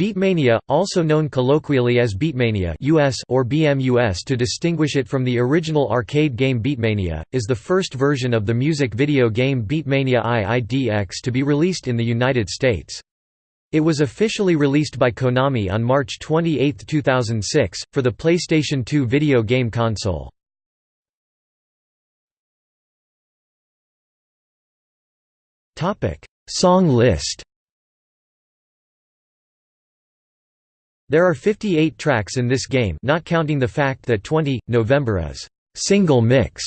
Beatmania, also known colloquially as Beatmania US or BMUS to distinguish it from the original arcade game Beatmania, is the first version of the music video game Beatmania IIDX to be released in the United States. It was officially released by Konami on March 28, 2006, for the PlayStation 2 video game console. Song list There are 58 tracks in this game not counting the fact that 20, November is «single mix»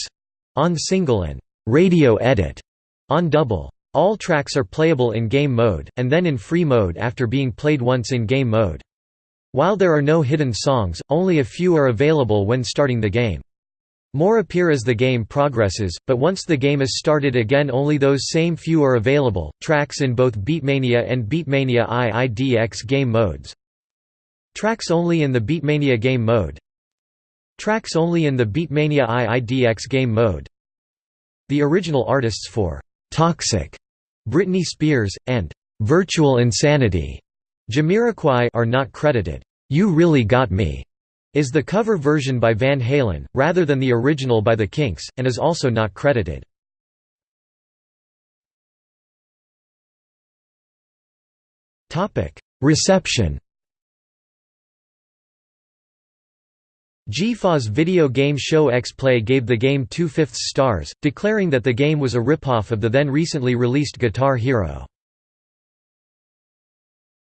on single and «radio edit» on double. All tracks are playable in game mode, and then in free mode after being played once in game mode. While there are no hidden songs, only a few are available when starting the game. More appear as the game progresses, but once the game is started again only those same few are available. Tracks in both Beatmania and Beatmania IIDX game modes. Tracks only in the Beatmania game mode Tracks only in the Beatmania IIDX game mode The original artists for «Toxic» Britney Spears, and «Virtual Insanity» Jamiroquai are not credited. You Really Got Me is the cover version by Van Halen, rather than the original by the Kinks, and is also not credited. Reception G4's video game show X-Play gave the game two-fifths stars, declaring that the game was a ripoff of the then recently released Guitar Hero.